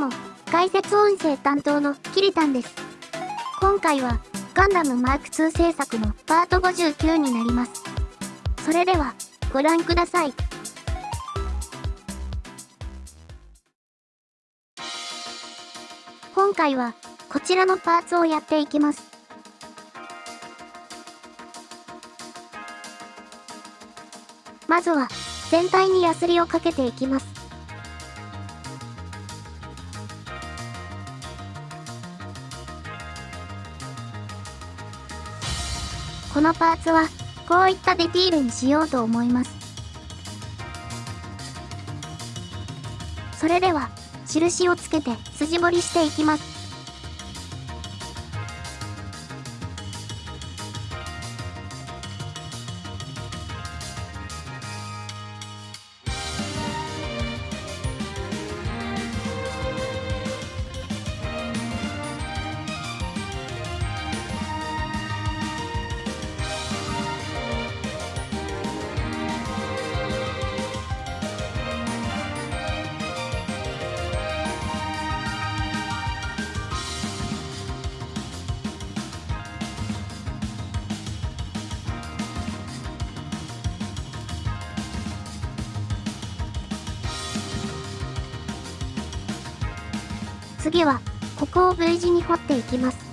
も、解説音声担当のキリタンです。今回は、ガンダムマーク2制作のパート59になります。それでは、ご覧ください。今回は、こちらのパーツをやっていきます。まずは、全体にヤスリをかけていきます。このパーツは、こういったディティールにしようと思います。それでは、印をつけて筋彫りしていきます。次は、ここを V 字に掘っていきます。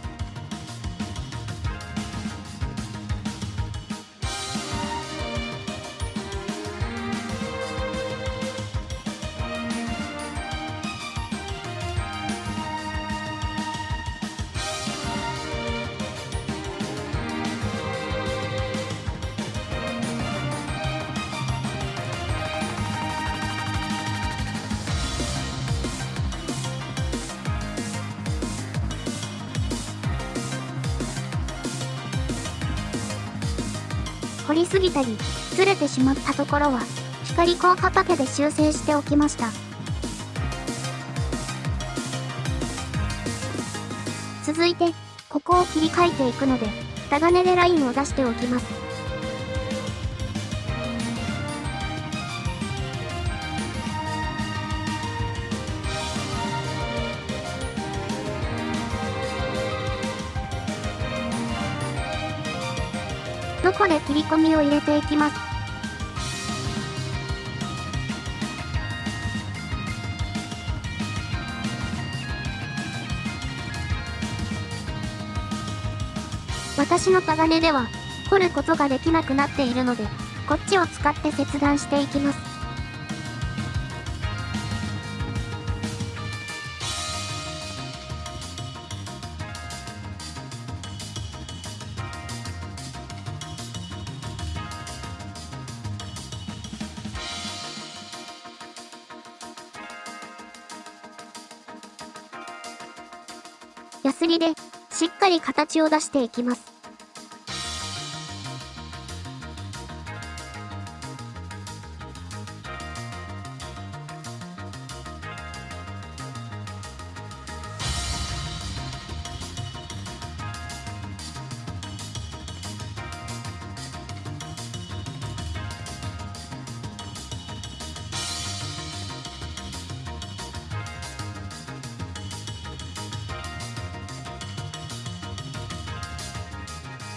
掘りすぎたり、ずれてしまったところは、光効果パケで修正しておきました。続いて、ここを切り替えていくので、タガネでラインを出しておきます。どこで切り込みを入れていきます？私の鋼では、掘ることができなくなっているので、こっちを使って切断していきます。ヤスリでしっかり形を出していきます。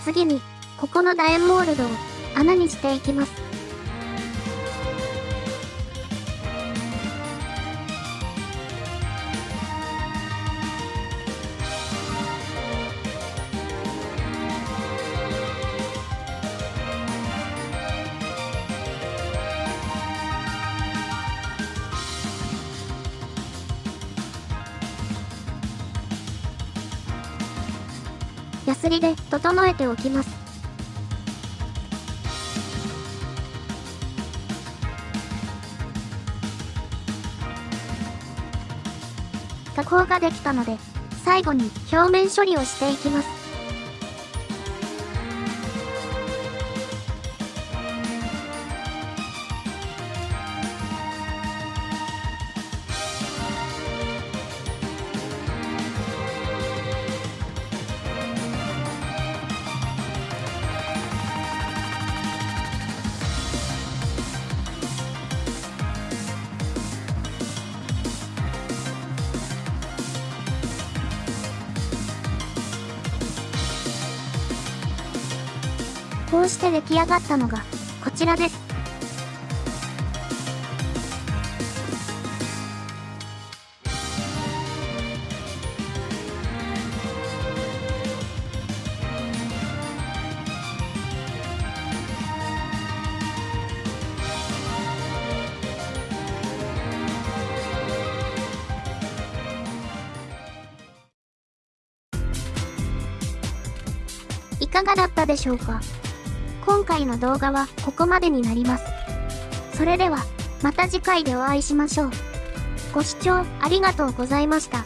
次に、ここの楕円モールドを穴にしていきます。ヤスリで整えておきます。加工ができたので、最後に表面処理をしていきます。こうして出来上がったのが、こちらです。いかがだったでしょうか？今回の動画はここまでになります。それでは、また次回でお会いしましょう。ご視聴ありがとうございました。